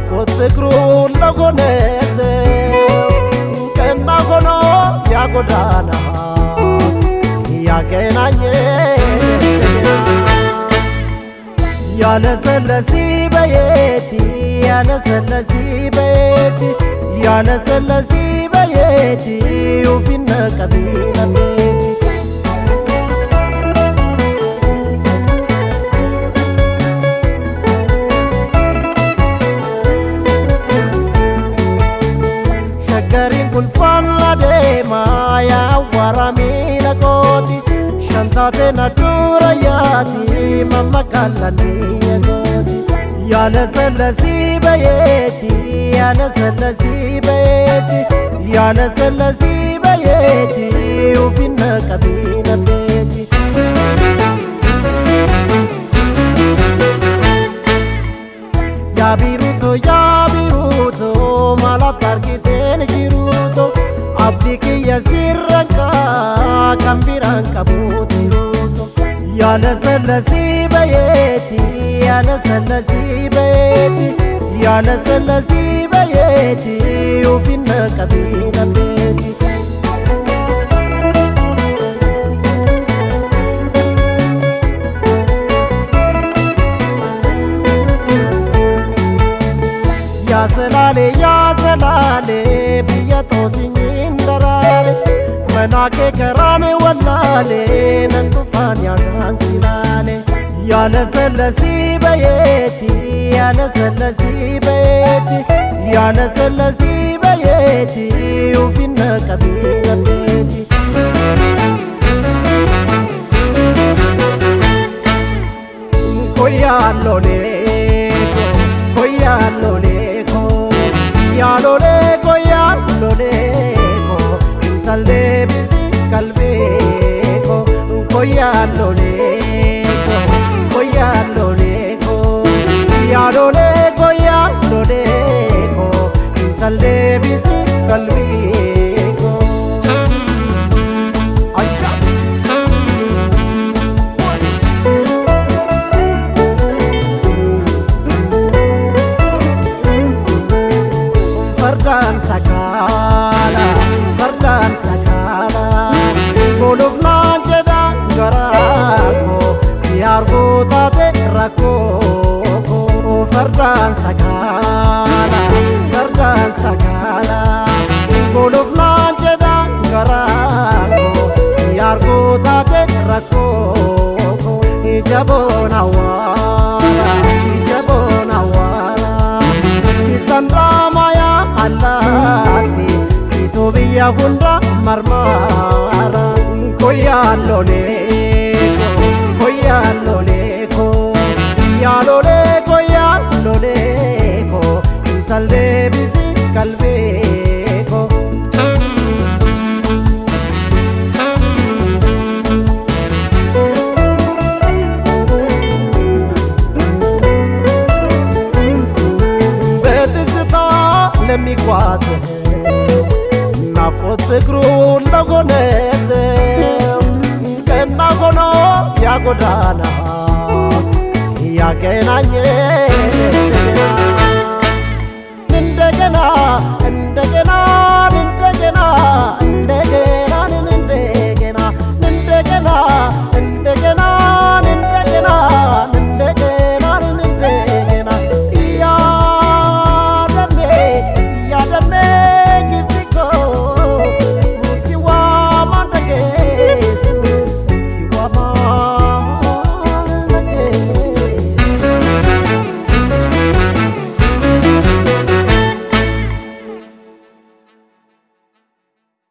ናፍቆት ፍቅሩን ለሆነ ሰው ቀና ሆኖ ያጎዳና ያገናኘን ያለሰለሲ በየቲ ያለሰለሲ በየቲ ያለሰለሲ በየቲ ውፊነ ቀቢነ yaawwara miila kooti shantaateen adduura yaati mammaqaallanniya kooti yaala sallasii bayeeti yaala sallasii bayeeti yaala sallasii bayeeti ufinna qabiina beeti يا نزل زيبيتي يا نزل زيبيتي يا نزل زيبيتي وفينا كبينا بيتي. يا زلالي يا زلالي بيا توزيني. مناكي كراني ولالي ننطفان يا نهانسي لالي يا نزل زي بيتي يا نزل زي بيتي يا نزل زي بيتي وفي النكبين بيتي Yalo leko, yalo leko, yalo leko. voy a lograr. Fardaan sakaala fardaan sakaala goluuf naan jedhaan garaa koo si arguu taate rakkoo koo ijaboon awwaala ijaboon awwaala sitan raamaya allaati situ biyya hunda marmaara koyaallolee intallee bisi qalbee ko. በትዝታ ለሚጓዝ ናፍቆት ፍቅሩን ለሆነ ሰው ቀና ሆኖ ያጎዳና ያገናኘን